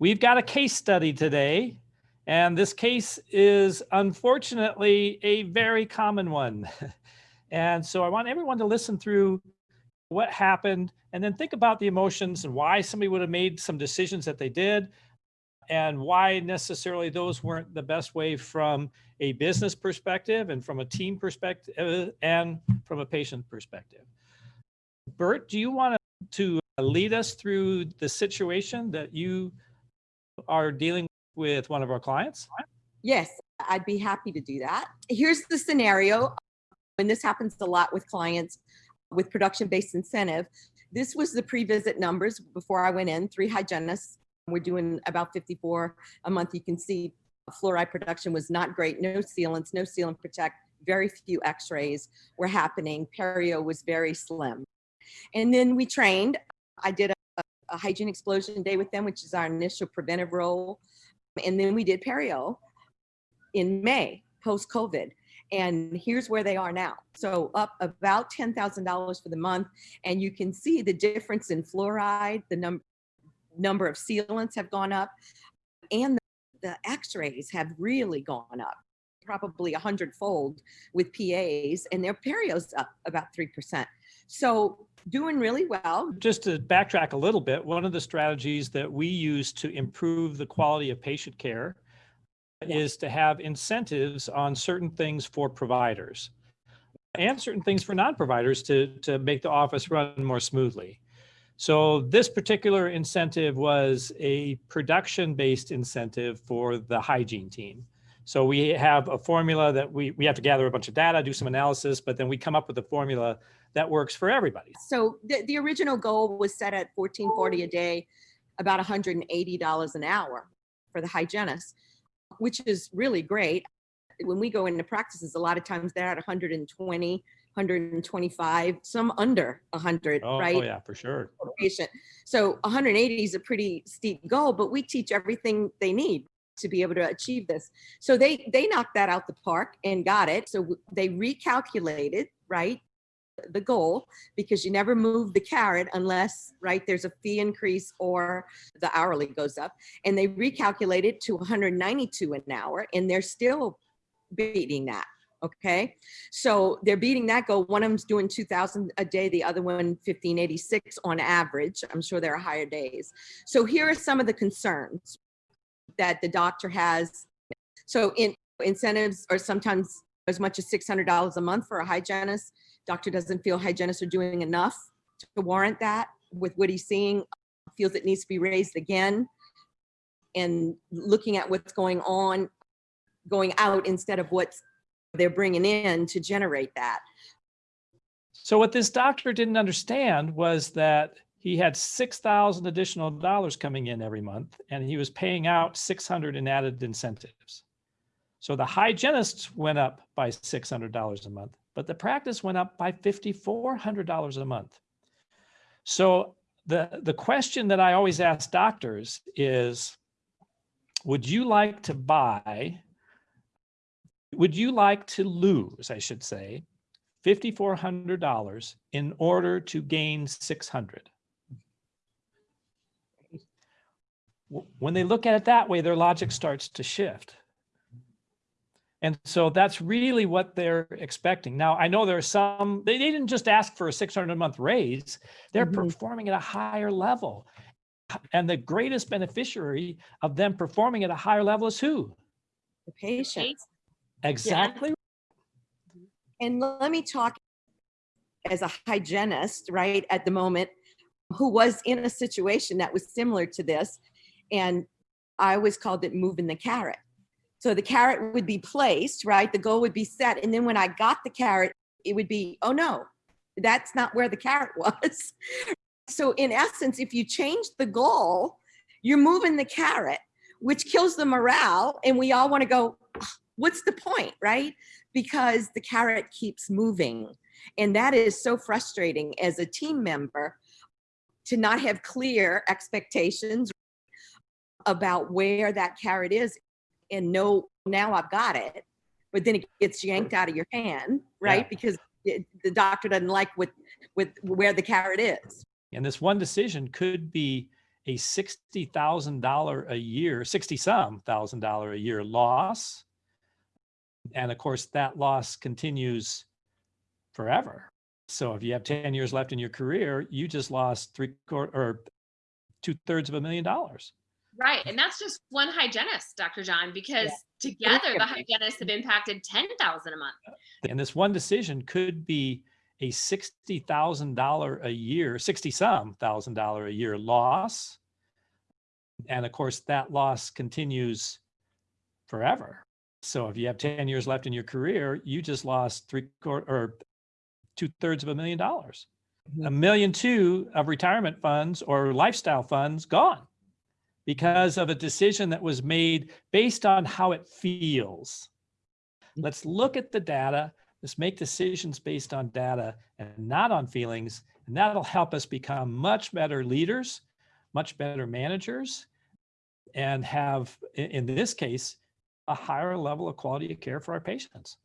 we've got a case study today, and this case is unfortunately a very common one. and so I want everyone to listen through what happened and then think about the emotions and why somebody would have made some decisions that they did and why necessarily those weren't the best way from a business perspective and from a team perspective and from a patient perspective. Bert, do you want to lead us through the situation that you are dealing with one of our clients? Yes, I'd be happy to do that. Here's the scenario. And this happens a lot with clients with production-based incentive. This was the pre-visit numbers before I went in, three hygienists. We're doing about 54 a month. You can see fluoride production was not great. No sealants, no sealant protect, very few x-rays were happening. Perio was very slim. And then we trained. I did a, hygiene explosion day with them, which is our initial preventive role. And then we did perio in May, post-COVID. And here's where they are now. So up about $10,000 for the month. And you can see the difference in fluoride, the num number of sealants have gone up, and the, the x-rays have really gone up, probably a hundredfold with PAs, and their perio's up about 3%. So doing really well. Just to backtrack a little bit, one of the strategies that we use to improve the quality of patient care yeah. is to have incentives on certain things for providers and certain things for non-providers to, to make the office run more smoothly. So this particular incentive was a production-based incentive for the hygiene team. So we have a formula that we, we have to gather a bunch of data, do some analysis, but then we come up with a formula that works for everybody. So the, the original goal was set at 1440 a day, about $180 an hour for the hygienist, which is really great. When we go into practices, a lot of times they're at 120, 125, some under 100, oh, right? Oh yeah, for sure. Patient. So 180 is a pretty steep goal, but we teach everything they need to be able to achieve this. So they they knocked that out the park and got it. So they recalculated, right? the goal because you never move the carrot unless right there's a fee increase or the hourly goes up and they recalculated to 192 an hour and they're still beating that okay so they're beating that goal one of them's doing 2000 a day the other one 1586 on average i'm sure there are higher days so here are some of the concerns that the doctor has so in incentives are sometimes as much as $600 a month for a hygienist Doctor doesn't feel hygienists are doing enough to warrant that with what he's seeing, feels it needs to be raised again. And looking at what's going on, going out instead of what they're bringing in to generate that. So what this doctor didn't understand was that he had 6,000 additional dollars coming in every month and he was paying out 600 in added incentives. So the hygienists went up by $600 a month but the practice went up by $5,400 a month. So the, the question that I always ask doctors is, would you like to buy, would you like to lose, I should say, $5,400 in order to gain 600? When they look at it that way, their logic starts to shift. And so that's really what they're expecting. Now, I know there are some, they, they didn't just ask for a 600 a month raise, they're mm -hmm. performing at a higher level. And the greatest beneficiary of them performing at a higher level is who? The patient. Exactly. Yeah. And let me talk as a hygienist, right, at the moment, who was in a situation that was similar to this. And I always called it moving the carrot so the carrot would be placed, right? The goal would be set. And then when I got the carrot, it would be, oh no, that's not where the carrot was. so in essence, if you change the goal, you're moving the carrot, which kills the morale. And we all want to go, ah, what's the point, right? Because the carrot keeps moving. And that is so frustrating as a team member to not have clear expectations about where that carrot is and know now I've got it, but then it gets yanked out of your hand, right? Yeah. Because it, the doctor doesn't like with with where the carrot is. And this one decision could be a $60,000 a year, 60 some thousand dollar a year loss. And of course, that loss continues forever. So if you have 10 years left in your career, you just lost three quarter or two thirds of a million dollars. Right. And that's just one hygienist, Dr. John, because together the hygienists have impacted 10,000 a month. And this one decision could be a $60,000 a year, 60 some thousand dollar a year loss. And of course, that loss continues forever. So if you have 10 years left in your career, you just lost three quarter or two thirds of a million dollars. A mm-hmm. million two of retirement funds or lifestyle funds gone because of a decision that was made based on how it feels. Mm-hmm. Let's look at the data. Let's make decisions based on data and not on feelings. And that'll help us become much better leaders, much better managers, and have, in in this case, a higher level of quality of care for our patients.